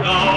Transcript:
Oh.